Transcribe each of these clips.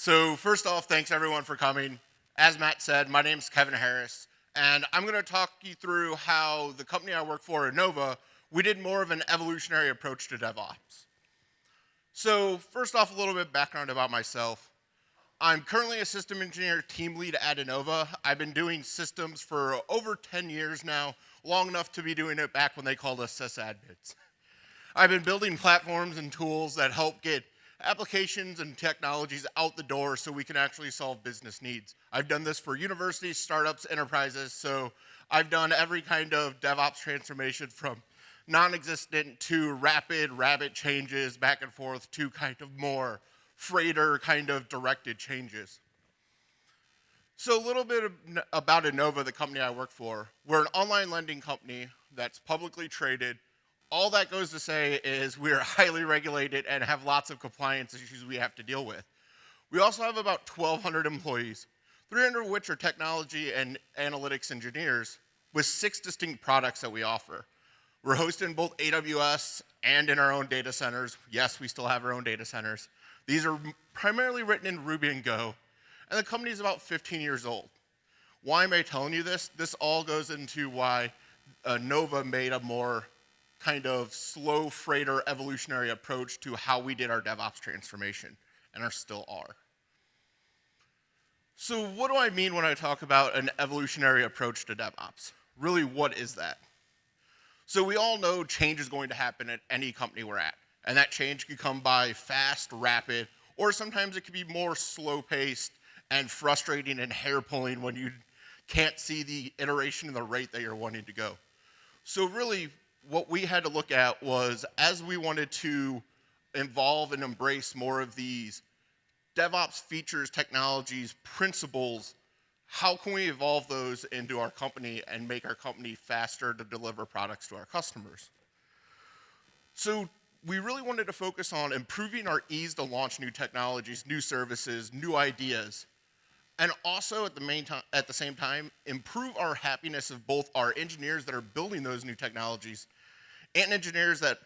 So first off, thanks everyone for coming. As Matt said, my name is Kevin Harris, and I'm going to talk you through how the company I work for, Enova, we did more of an evolutionary approach to DevOps. So first off, a little bit background about myself. I'm currently a system engineer team lead at Enova. I've been doing systems for over 10 years now, long enough to be doing it back when they called us sysadmins. I've been building platforms and tools that help get applications and technologies out the door so we can actually solve business needs. I've done this for universities, startups, enterprises, so I've done every kind of DevOps transformation from non-existent to rapid, rapid changes back and forth to kind of more freighter kind of directed changes. So a little bit about Enova, the company I work for. We're an online lending company that's publicly traded. All that goes to say is we're highly regulated and have lots of compliance issues we have to deal with. We also have about 1,200 employees, 300 of which are technology and analytics engineers with six distinct products that we offer. We're hosted in both AWS and in our own data centers. Yes, we still have our own data centers. These are primarily written in Ruby and Go, and the company is about 15 years old. Why am I telling you this? This all goes into why uh, Nova made a more kind of slow freighter evolutionary approach to how we did our DevOps transformation, and are still are. So what do I mean when I talk about an evolutionary approach to DevOps? Really, what is that? So we all know change is going to happen at any company we're at. And that change can come by fast, rapid, or sometimes it can be more slow paced and frustrating and hair pulling when you can't see the iteration and the rate that you're wanting to go. So really what we had to look at was as we wanted to involve and embrace more of these DevOps features, technologies, principles how can we evolve those into our company and make our company faster to deliver products to our customers? So we really wanted to focus on improving our ease to launch new technologies, new services, new ideas, and also at the, at the same time, improve our happiness of both our engineers that are building those new technologies and engineers that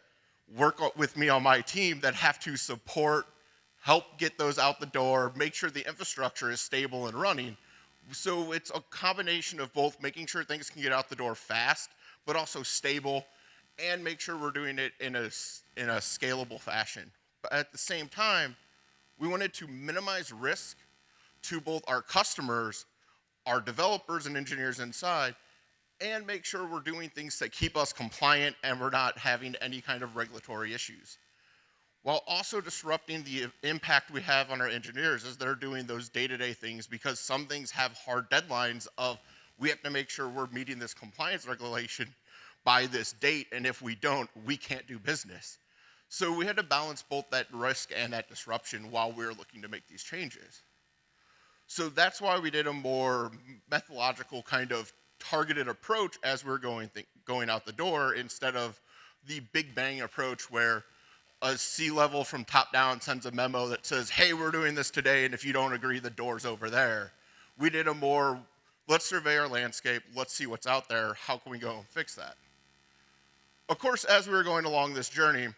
work with me on my team that have to support, help get those out the door, make sure the infrastructure is stable and running, so it's a combination of both making sure things can get out the door fast, but also stable, and make sure we're doing it in a, in a scalable fashion. But at the same time, we wanted to minimize risk to both our customers, our developers and engineers inside, and make sure we're doing things that keep us compliant and we're not having any kind of regulatory issues while also disrupting the impact we have on our engineers as they're doing those day-to-day -day things because some things have hard deadlines of we have to make sure we're meeting this compliance regulation by this date and if we don't we can't do business. So we had to balance both that risk and that disruption while we were looking to make these changes. So that's why we did a more methodological kind of targeted approach as we're going going out the door instead of the big bang approach where a C-level from top down sends a memo that says, hey, we're doing this today, and if you don't agree, the door's over there. We did a more, let's survey our landscape, let's see what's out there, how can we go and fix that? Of course, as we were going along this journey,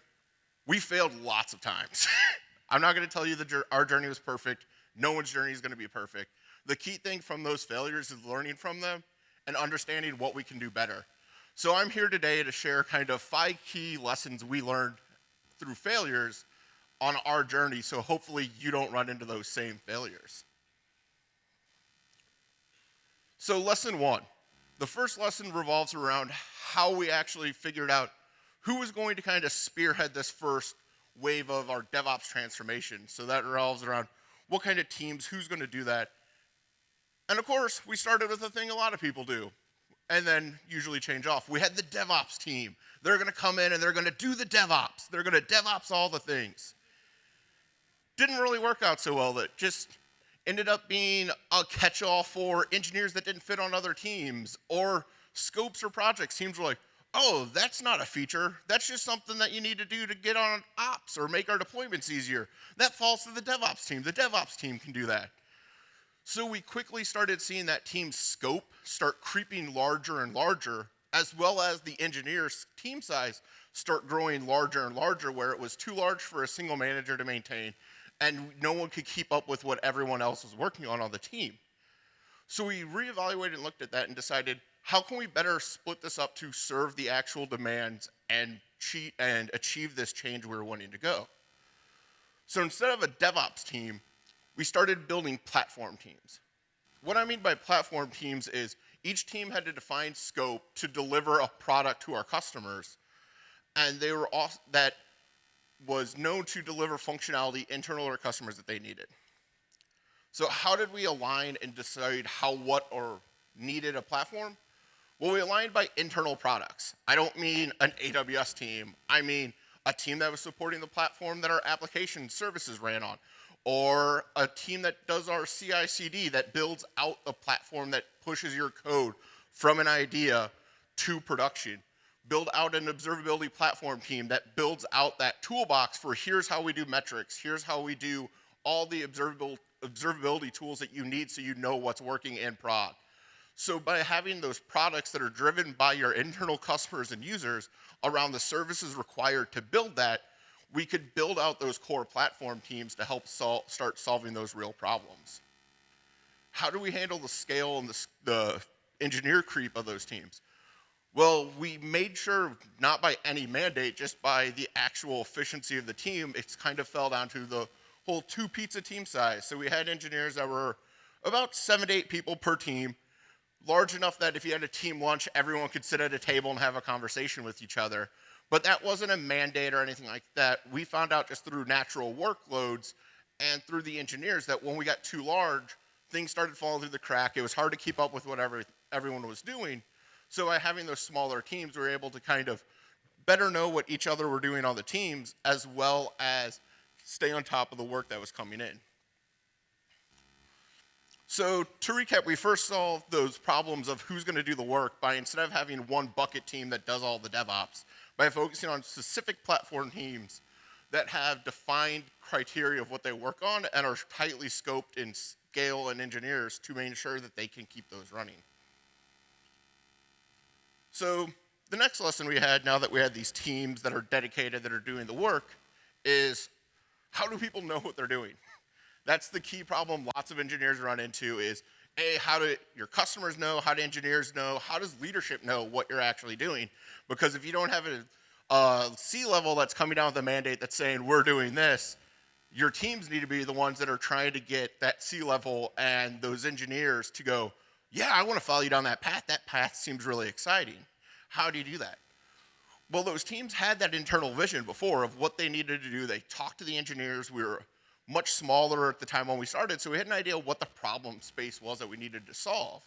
we failed lots of times. I'm not gonna tell you that our journey was perfect. No one's journey is gonna be perfect. The key thing from those failures is learning from them and understanding what we can do better. So I'm here today to share kind of five key lessons we learned through failures on our journey so hopefully you don't run into those same failures. So lesson one, the first lesson revolves around how we actually figured out who was going to kind of spearhead this first wave of our DevOps transformation. So that revolves around what kind of teams, who's going to do that. And of course, we started with a thing a lot of people do, and then usually change off. We had the DevOps team. They're going to come in and they're going to do the DevOps. They're going to DevOps all the things. Didn't really work out so well. That just ended up being a catch-all for engineers that didn't fit on other teams or scopes or projects. Teams were like, oh, that's not a feature. That's just something that you need to do to get on ops or make our deployments easier. That falls to the DevOps team. The DevOps team can do that. So we quickly started seeing that team's scope start creeping larger and larger as well as the engineers team size start growing larger and larger where it was too large for a single manager to maintain and no one could keep up with what everyone else was working on on the team. So we reevaluated and looked at that and decided how can we better split this up to serve the actual demands and, cheat and achieve this change we were wanting to go. So instead of a DevOps team, we started building platform teams. What I mean by platform teams is each team had to define scope to deliver a product to our customers, and they were off, that was known to deliver functionality internal to our customers that they needed. So how did we align and decide how, what, or needed a platform? Well, we aligned by internal products. I don't mean an AWS team. I mean a team that was supporting the platform that our application services ran on, or a team that does our CI CD that builds out a platform that pushes your code from an idea to production. Build out an observability platform team that builds out that toolbox for here's how we do metrics, here's how we do all the observable, observability tools that you need so you know what's working in prod. So by having those products that are driven by your internal customers and users around the services required to build that, we could build out those core platform teams to help sol start solving those real problems. How do we handle the scale and the, the engineer creep of those teams? Well, we made sure, not by any mandate, just by the actual efficiency of the team, it's kind of fell down to the whole two pizza team size. So we had engineers that were about seven to eight people per team, large enough that if you had a team lunch, everyone could sit at a table and have a conversation with each other. But that wasn't a mandate or anything like that. We found out just through natural workloads and through the engineers that when we got too large, things started falling through the crack. It was hard to keep up with whatever everyone was doing. So by having those smaller teams, we were able to kind of better know what each other were doing on the teams as well as stay on top of the work that was coming in. So to recap, we first solved those problems of who's going to do the work by instead of having one bucket team that does all the DevOps, by focusing on specific platform teams that have defined criteria of what they work on and are tightly scoped in scale and engineers to make sure that they can keep those running. So the next lesson we had now that we had these teams that are dedicated that are doing the work is how do people know what they're doing? That's the key problem lots of engineers run into is a, how do your customers know? How do engineers know? How does leadership know what you're actually doing? Because if you don't have a, a C-level that's coming down with a mandate that's saying we're doing this, your teams need to be the ones that are trying to get that C-level and those engineers to go, yeah, I want to follow you down that path. That path seems really exciting. How do you do that? Well, those teams had that internal vision before of what they needed to do. They talked to the engineers. We were much smaller at the time when we started, so we had an idea what the problem space was that we needed to solve.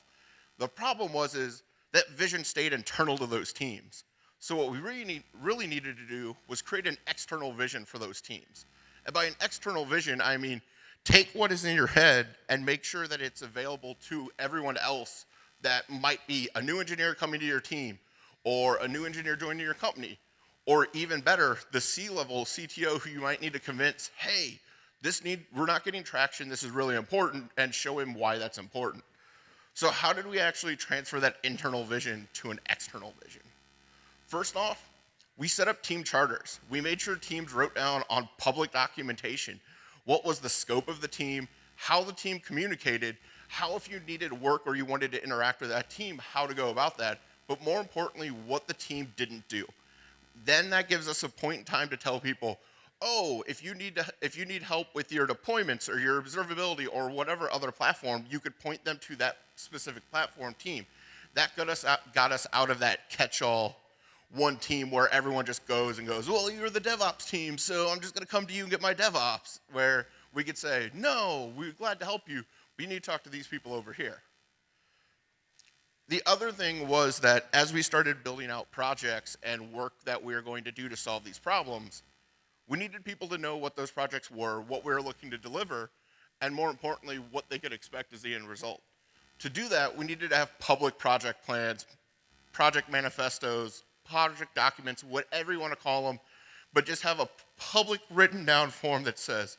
The problem was is that vision stayed internal to those teams. So what we really, need, really needed to do was create an external vision for those teams. And by an external vision, I mean take what is in your head and make sure that it's available to everyone else that might be a new engineer coming to your team or a new engineer joining your company or even better, the C-level CTO who you might need to convince, hey, this need, we're not getting traction, this is really important, and show him why that's important. So how did we actually transfer that internal vision to an external vision? First off, we set up team charters. We made sure teams wrote down on public documentation what was the scope of the team, how the team communicated, how if you needed work or you wanted to interact with that team, how to go about that, but more importantly, what the team didn't do. Then that gives us a point in time to tell people, oh, if you need to, if you need help with your deployments or your observability or whatever other platform, you could point them to that specific platform team. That got us out, got us out of that catch-all one team where everyone just goes and goes, well, you're the DevOps team, so I'm just going to come to you and get my DevOps. Where we could say, no, we're glad to help you, We need to talk to these people over here. The other thing was that as we started building out projects and work that we were going to do to solve these problems, we needed people to know what those projects were, what we were looking to deliver, and more importantly, what they could expect as the end result. To do that, we needed to have public project plans, project manifestos, project documents, whatever you want to call them, but just have a public written down form that says,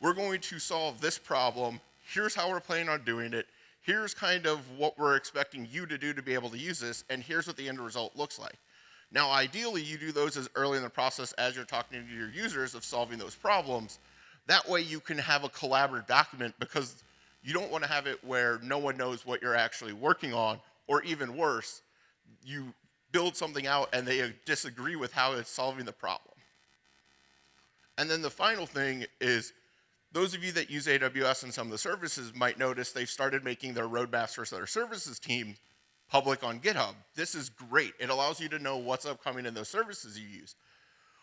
we're going to solve this problem, here's how we're planning on doing it, here's kind of what we're expecting you to do to be able to use this, and here's what the end result looks like. Now, ideally, you do those as early in the process as you're talking to your users of solving those problems. That way you can have a collaborative document because you don't want to have it where no one knows what you're actually working on, or even worse, you build something out and they disagree with how it's solving the problem. And then the final thing is those of you that use AWS and some of the services might notice they've started making their roadmaps for their services team public on GitHub. This is great. It allows you to know what's upcoming in those services you use.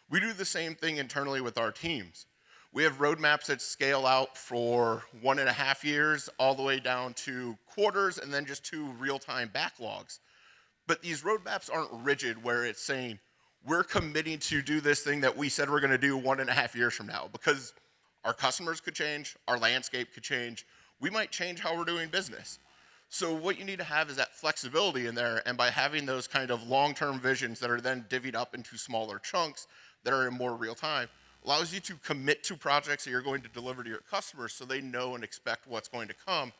We do the same thing internally with our teams. We have roadmaps that scale out for one and a half years all the way down to quarters and then just to real-time backlogs. But these roadmaps aren't rigid where it's saying, we're committing to do this thing that we said we're gonna do one and a half years from now because our customers could change, our landscape could change, we might change how we're doing business. So what you need to have is that flexibility in there, and by having those kind of long-term visions that are then divvied up into smaller chunks that are in more real time, allows you to commit to projects that you're going to deliver to your customers so they know and expect what's going to come,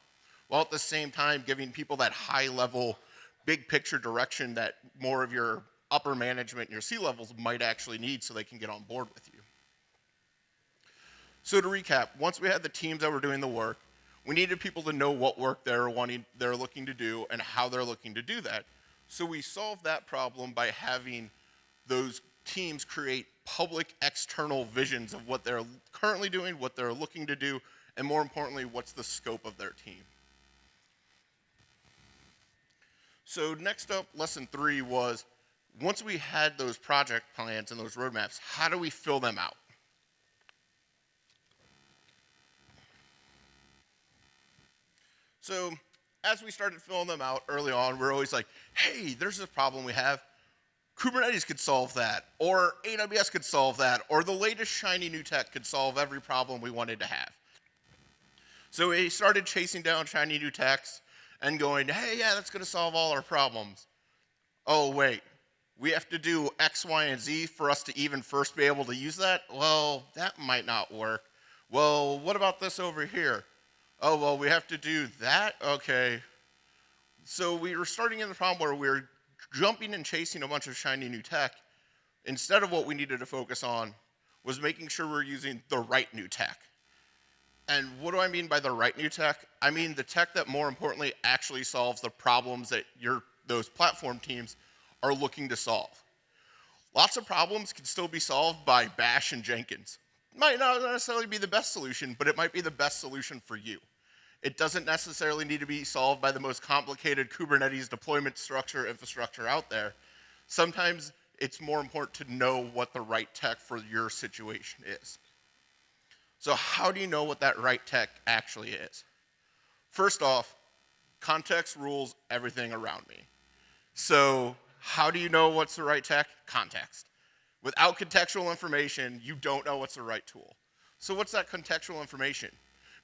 while at the same time giving people that high level, big picture direction that more of your upper management and your C-levels might actually need so they can get on board with you. So to recap, once we had the teams that were doing the work, we needed people to know what work they're wanting, they're looking to do and how they're looking to do that. So we solved that problem by having those teams create public external visions of what they're currently doing, what they're looking to do, and more importantly, what's the scope of their team. So next up, lesson three was, once we had those project plans and those roadmaps, how do we fill them out? So as we started filling them out early on, we're always like, hey, there's this problem we have. Kubernetes could solve that, or AWS could solve that, or the latest shiny new tech could solve every problem we wanted to have. So we started chasing down shiny new techs and going, hey, yeah, that's going to solve all our problems. Oh, wait, we have to do X, Y, and Z for us to even first be able to use that? Well, that might not work. Well, what about this over here? Oh, well, we have to do that? Okay. So we were starting in the problem where we were jumping and chasing a bunch of shiny new tech, instead of what we needed to focus on was making sure we're using the right new tech. And what do I mean by the right new tech? I mean the tech that more importantly actually solves the problems that your, those platform teams are looking to solve. Lots of problems can still be solved by Bash and Jenkins. Might not necessarily be the best solution, but it might be the best solution for you. It doesn't necessarily need to be solved by the most complicated Kubernetes deployment structure infrastructure out there. Sometimes it's more important to know what the right tech for your situation is. So how do you know what that right tech actually is? First off, context rules everything around me. So how do you know what's the right tech? Context. Without contextual information, you don't know what's the right tool. So what's that contextual information?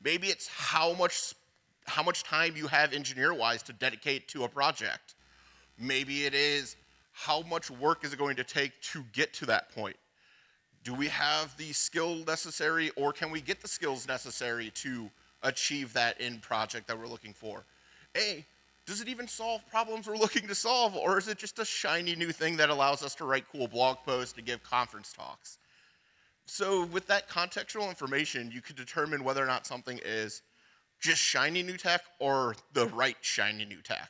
Maybe it's how much, how much time you have engineer-wise to dedicate to a project. Maybe it is how much work is it going to take to get to that point. Do we have the skill necessary or can we get the skills necessary to achieve that end project that we're looking for? A, does it even solve problems we're looking to solve or is it just a shiny new thing that allows us to write cool blog posts and give conference talks? So with that contextual information, you can determine whether or not something is just shiny new tech or the right shiny new tech.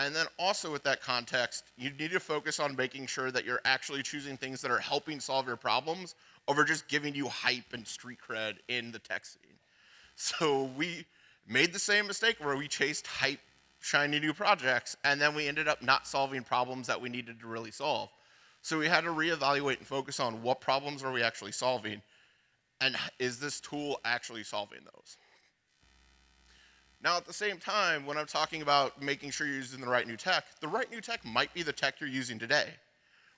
And then also with that context, you need to focus on making sure that you're actually choosing things that are helping solve your problems over just giving you hype and street cred in the tech scene. So we made the same mistake where we chased hype, shiny new projects, and then we ended up not solving problems that we needed to really solve. So we had to reevaluate and focus on what problems are we actually solving, and is this tool actually solving those? Now, at the same time, when I'm talking about making sure you're using the right new tech, the right new tech might be the tech you're using today,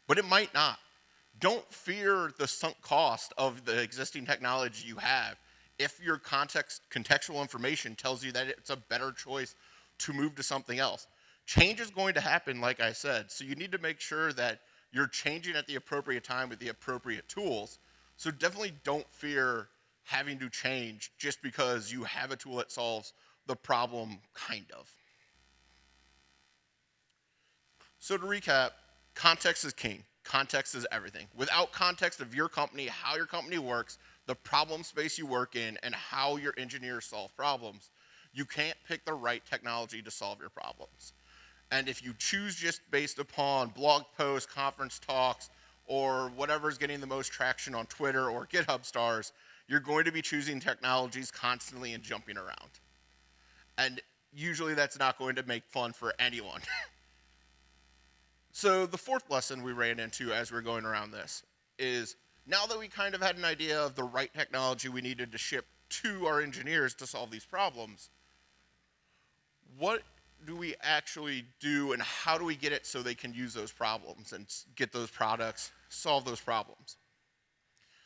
but it might not. Don't fear the sunk cost of the existing technology you have if your context, contextual information tells you that it's a better choice to move to something else. Change is going to happen, like I said, so you need to make sure that you're changing at the appropriate time with the appropriate tools. So definitely don't fear having to change just because you have a tool that solves the problem, kind of. So to recap, context is king. Context is everything. Without context of your company, how your company works, the problem space you work in, and how your engineers solve problems, you can't pick the right technology to solve your problems. And if you choose just based upon blog posts, conference talks, or whatever's getting the most traction on Twitter or GitHub stars, you're going to be choosing technologies constantly and jumping around. And usually that's not going to make fun for anyone. so the fourth lesson we ran into as we are going around this is now that we kind of had an idea of the right technology we needed to ship to our engineers to solve these problems, what do we actually do and how do we get it so they can use those problems and get those products, solve those problems?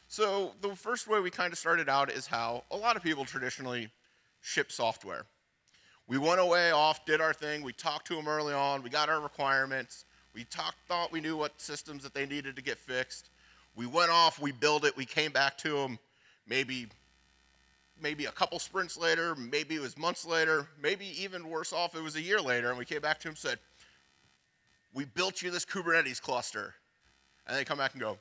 So the first way we kind of started out is how a lot of people traditionally ship software. We went away off, did our thing, we talked to them early on, we got our requirements, we talked, thought we knew what systems that they needed to get fixed. We went off, we built it, we came back to them maybe maybe a couple sprints later, maybe it was months later, maybe even worse off, it was a year later, and we came back to him and said, we built you this Kubernetes cluster. And they come back and go,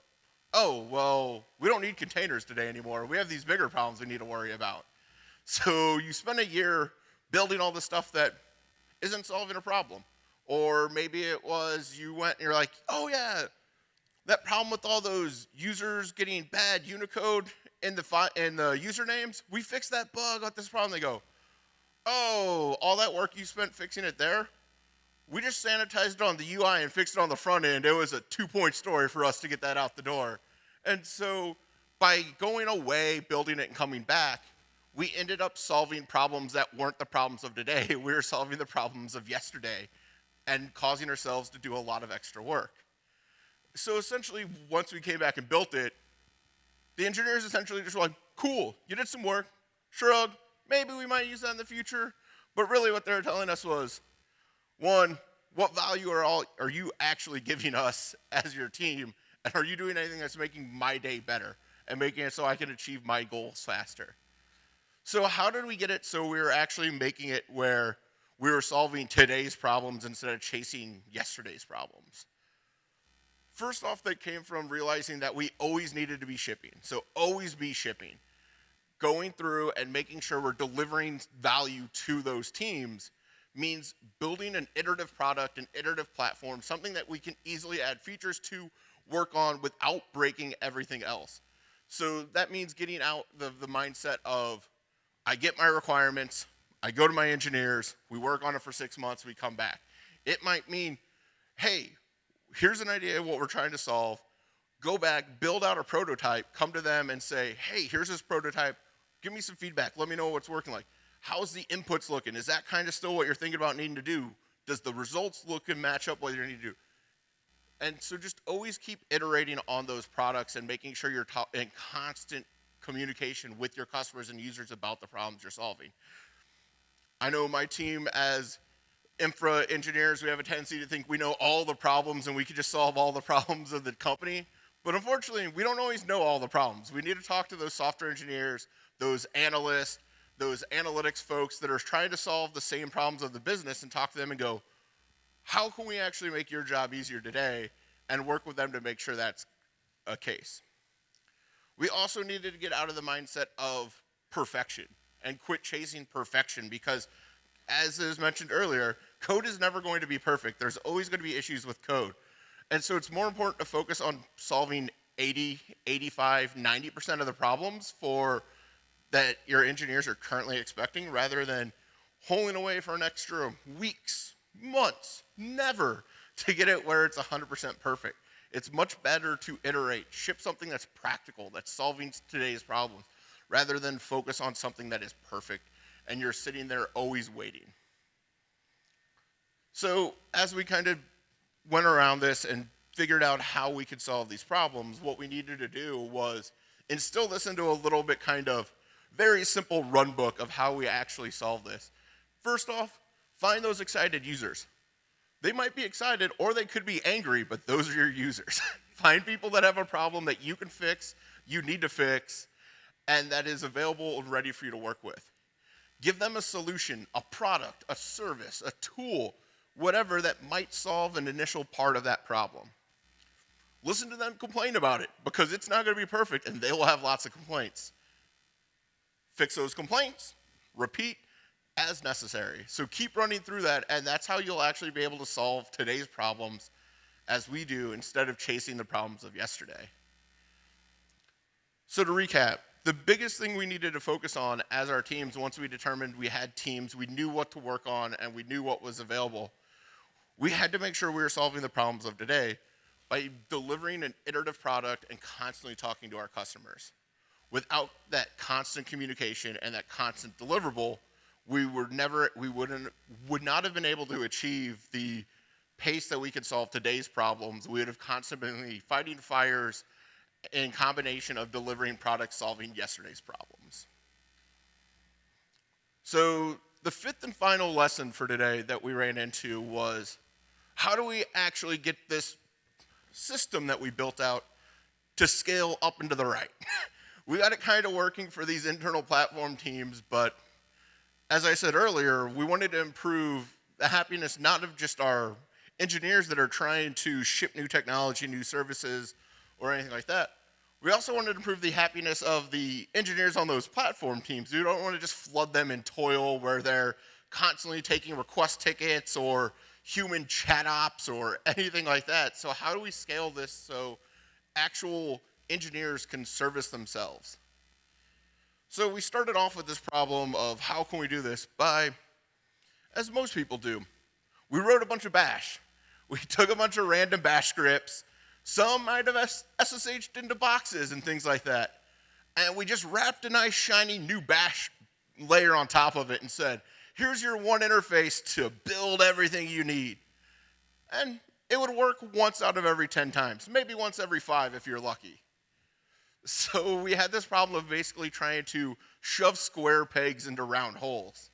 oh, well, we don't need containers today anymore. We have these bigger problems we need to worry about. So you spend a year building all the stuff that isn't solving a problem. Or maybe it was you went and you're like, oh yeah, that problem with all those users getting bad Unicode in the, in the usernames, we fixed that bug, got this problem. They go, oh, all that work you spent fixing it there? We just sanitized it on the UI and fixed it on the front end. It was a two-point story for us to get that out the door. And so by going away, building it, and coming back, we ended up solving problems that weren't the problems of today. We were solving the problems of yesterday and causing ourselves to do a lot of extra work. So essentially, once we came back and built it, the engineers essentially just were like, cool, you did some work, shrug, maybe we might use that in the future. But really what they were telling us was, one, what value are, all, are you actually giving us as your team? And are you doing anything that's making my day better and making it so I can achieve my goals faster? So how did we get it so we were actually making it where we were solving today's problems instead of chasing yesterday's problems? First off, that came from realizing that we always needed to be shipping. So always be shipping. Going through and making sure we're delivering value to those teams means building an iterative product, an iterative platform, something that we can easily add features to, work on without breaking everything else. So that means getting out the, the mindset of, I get my requirements, I go to my engineers, we work on it for six months, we come back. It might mean, hey, here's an idea of what we're trying to solve. Go back, build out a prototype, come to them and say, hey, here's this prototype. Give me some feedback. Let me know what's working like. How's the inputs looking? Is that kind of still what you're thinking about needing to do? Does the results look and match up what you need to do? And so just always keep iterating on those products and making sure you're in constant communication with your customers and users about the problems you're solving. I know my team as infra engineers, we have a tendency to think we know all the problems and we can just solve all the problems of the company. But unfortunately, we don't always know all the problems. We need to talk to those software engineers, those analysts, those analytics folks that are trying to solve the same problems of the business and talk to them and go, how can we actually make your job easier today and work with them to make sure that's a case. We also needed to get out of the mindset of perfection and quit chasing perfection because as is mentioned earlier, code is never going to be perfect. There's always going to be issues with code. And so it's more important to focus on solving 80, 85, 90% of the problems for that your engineers are currently expecting rather than holding away for an extra weeks, months, never to get it where it's 100% perfect. It's much better to iterate, ship something that's practical, that's solving today's problems, rather than focus on something that is perfect and you're sitting there always waiting. So as we kind of went around this and figured out how we could solve these problems, what we needed to do was instill this into a little bit kind of very simple run book of how we actually solve this. First off, find those excited users. They might be excited or they could be angry, but those are your users. find people that have a problem that you can fix, you need to fix, and that is available and ready for you to work with. Give them a solution, a product, a service, a tool, whatever that might solve an initial part of that problem. Listen to them complain about it because it's not going to be perfect and they will have lots of complaints. fix those complaints, repeat as necessary. So keep running through that, and that's how you'll actually be able to solve today's problems as we do instead of chasing the problems of yesterday. So to recap, the biggest thing we needed to focus on as our teams, once we determined we had teams, we knew what to work on, and we knew what was available, we had to make sure we were solving the problems of today by delivering an iterative product and constantly talking to our customers. Without that constant communication and that constant deliverable, we were never, we wouldn't, would not have been able to achieve the pace that we could solve today's problems. We would have constantly fighting fires in combination of delivering products solving yesterday's problems. So the fifth and final lesson for today that we ran into was how do we actually get this system that we built out to scale up and to the right. we got it kind of working for these internal platform teams, but as I said earlier, we wanted to improve the happiness not of just our engineers that are trying to ship new technology, new services, or anything like that. We also wanted to improve the happiness of the engineers on those platform teams. We don't want to just flood them in toil where they're constantly taking request tickets or human chat ops or anything like that. So how do we scale this so actual engineers can service themselves? So we started off with this problem of how can we do this by, as most people do, we wrote a bunch of bash. We took a bunch of random bash scripts. Some might have SSH'd into boxes and things like that. And we just wrapped a nice shiny new bash layer on top of it and said, here's your one interface to build everything you need. And it would work once out of every 10 times, maybe once every five if you're lucky. So we had this problem of basically trying to shove square pegs into round holes.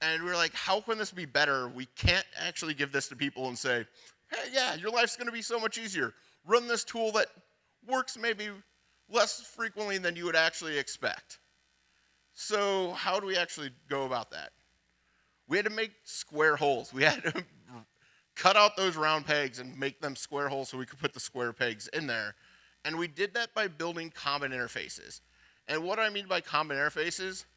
And we were like, how can this be better? We can't actually give this to people and say, hey, yeah, your life's gonna be so much easier. Run this tool that works maybe less frequently than you would actually expect. So how do we actually go about that? We had to make square holes. We had to cut out those round pegs and make them square holes so we could put the square pegs in there. And we did that by building common interfaces. And what do I mean by common interfaces?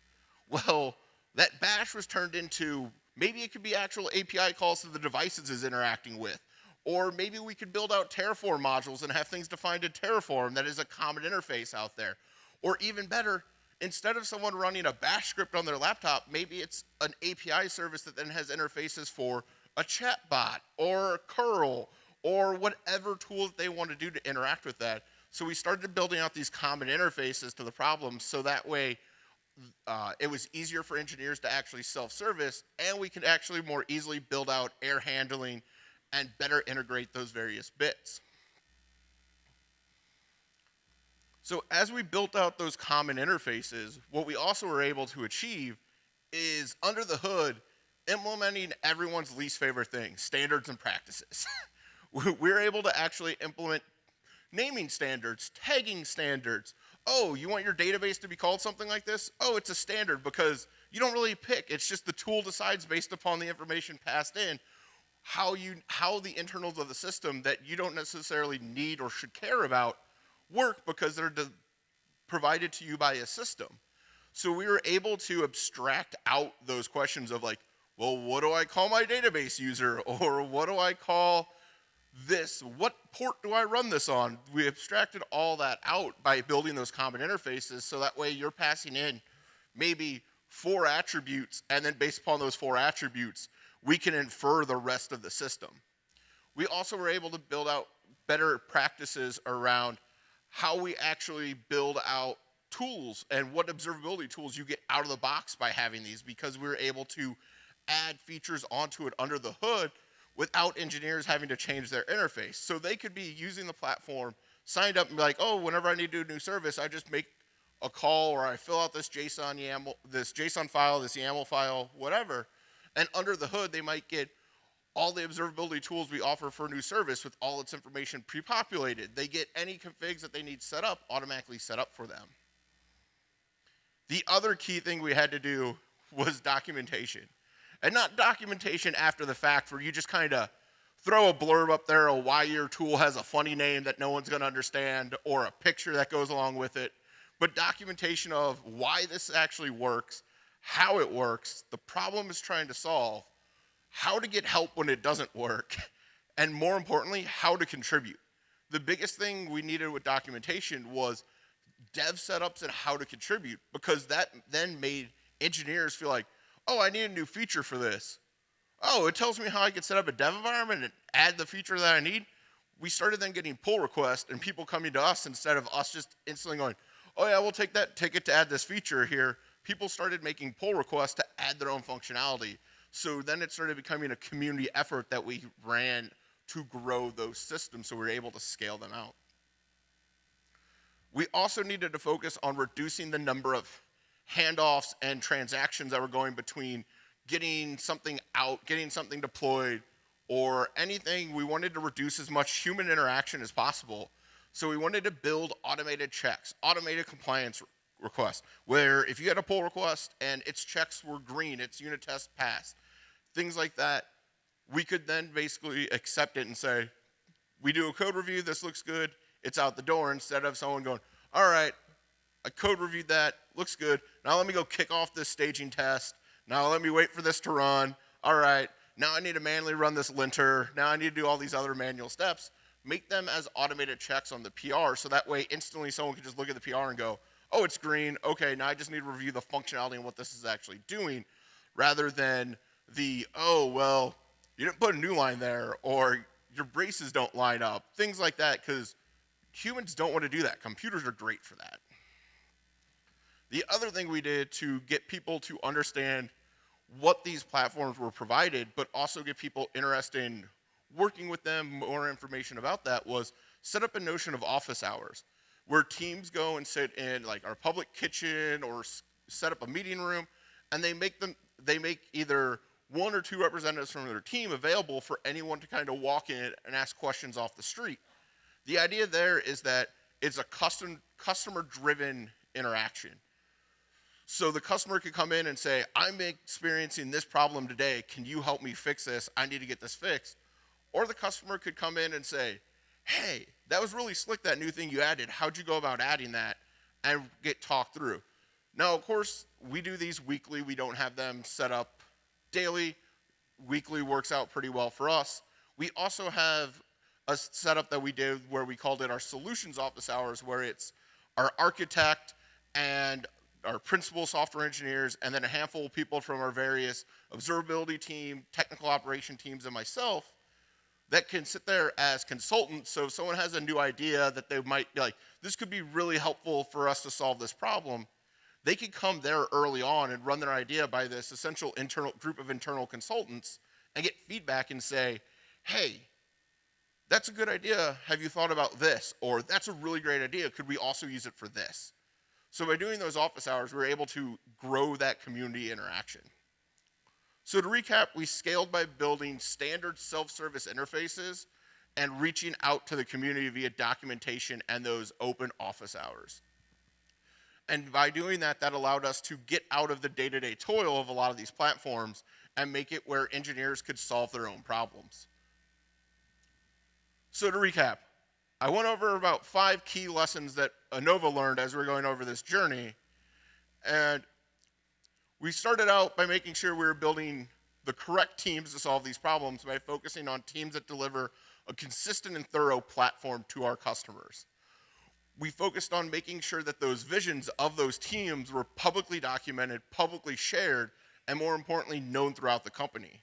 Well, that bash was turned into maybe it could be actual API calls to the devices is interacting with. Or maybe we could build out Terraform modules and have things defined in Terraform that is a common interface out there. Or even better, instead of someone running a bash script on their laptop, maybe it's an API service that then has interfaces for a chatbot or curl or whatever tool that they want to do to interact with that. So we started building out these common interfaces to the problem so that way uh, it was easier for engineers to actually self-service and we could actually more easily build out air handling and better integrate those various bits. So as we built out those common interfaces, what we also were able to achieve is under the hood, implementing everyone's least favorite thing, standards and practices. we're able to actually implement naming standards, tagging standards. Oh, you want your database to be called something like this? Oh, it's a standard because you don't really pick. It's just the tool decides based upon the information passed in how you how the internals of the system that you don't necessarily need or should care about work because they're provided to you by a system. So we were able to abstract out those questions of like, well, what do I call my database user? Or what do I call this? What port do I run this on? We abstracted all that out by building those common interfaces so that way you're passing in maybe four attributes and then based upon those four attributes, we can infer the rest of the system. We also were able to build out better practices around how we actually build out tools and what observability tools you get out of the box by having these because we were able to add features onto it under the hood without engineers having to change their interface. So they could be using the platform, signed up and be like, oh, whenever I need to do a new service, I just make a call or I fill out this JSON YAML, this JSON file, this YAML file, whatever. And under the hood, they might get all the observability tools we offer for a new service with all its information pre-populated. They get any configs that they need set up automatically set up for them. The other key thing we had to do was documentation. And not documentation after the fact where you just kind of throw a blurb up there of why your tool has a funny name that no one's going to understand or a picture that goes along with it. but documentation of why this actually works, how it works, the problem is trying to solve, how to get help when it doesn't work, and more importantly, how to contribute. The biggest thing we needed with documentation was dev setups and how to contribute because that then made engineers feel like, oh, I need a new feature for this. Oh, it tells me how I can set up a dev environment and add the feature that I need. We started then getting pull requests and people coming to us instead of us just instantly going, oh yeah, we'll take that ticket to add this feature here. People started making pull requests to add their own functionality. So then it started becoming a community effort that we ran to grow those systems so we were able to scale them out. We also needed to focus on reducing the number of handoffs and transactions that were going between getting something out, getting something deployed, or anything. We wanted to reduce as much human interaction as possible. So we wanted to build automated checks, automated compliance requests, where if you had a pull request and its checks were green, its unit test passed, things like that, we could then basically accept it and say, we do a code review, this looks good, it's out the door instead of someone going, all right, I code reviewed that, looks good. Now let me go kick off this staging test. Now let me wait for this to run. All right, now I need to manually run this linter. Now I need to do all these other manual steps. Make them as automated checks on the PR so that way instantly someone can just look at the PR and go, oh, it's green. Okay, now I just need to review the functionality and what this is actually doing rather than the, oh, well, you didn't put a new line there or your braces don't line up, things like that, because Humans don't want to do that. Computers are great for that. The other thing we did to get people to understand what these platforms were provided, but also get people interested in working with them, more information about that, was set up a notion of office hours, where teams go and sit in like our public kitchen or set up a meeting room, and they make them they make either one or two representatives from their team available for anyone to kind of walk in and ask questions off the street. The idea there is that it's a custom, customer-driven interaction. So the customer could come in and say, I'm experiencing this problem today. Can you help me fix this? I need to get this fixed. Or the customer could come in and say, hey, that was really slick, that new thing you added. How'd you go about adding that? And get talked through. Now, of course, we do these weekly. We don't have them set up daily. Weekly works out pretty well for us. We also have a setup that we did where we called it our solutions office hours, where it's our architect and our principal software engineers, and then a handful of people from our various observability team, technical operation teams, and myself that can sit there as consultants. So if someone has a new idea that they might be like, this could be really helpful for us to solve this problem, they could come there early on and run their idea by this essential internal group of internal consultants and get feedback and say, hey, that's a good idea. Have you thought about this? Or that's a really great idea. Could we also use it for this? So by doing those office hours, we're able to grow that community interaction. So to recap, we scaled by building standard self-service interfaces and reaching out to the community via documentation and those open office hours. And by doing that, that allowed us to get out of the day-to-day -day toil of a lot of these platforms and make it where engineers could solve their own problems. So to recap, I went over about five key lessons that Enova learned as we are going over this journey. And we started out by making sure we were building the correct teams to solve these problems by focusing on teams that deliver a consistent and thorough platform to our customers. We focused on making sure that those visions of those teams were publicly documented, publicly shared, and more importantly, known throughout the company.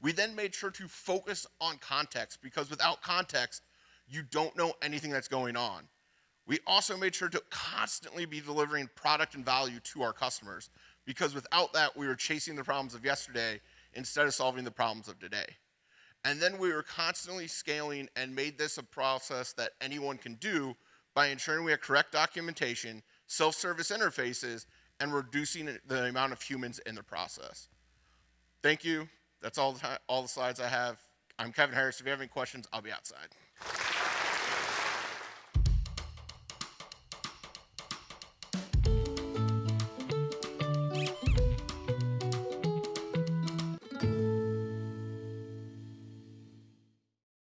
We then made sure to focus on context because without context, you don't know anything that's going on. We also made sure to constantly be delivering product and value to our customers because without that, we were chasing the problems of yesterday instead of solving the problems of today. And then we were constantly scaling and made this a process that anyone can do by ensuring we have correct documentation, self-service interfaces, and reducing the amount of humans in the process. Thank you. That's all the, all the slides I have. I'm Kevin Harris. If you have any questions, I'll be outside.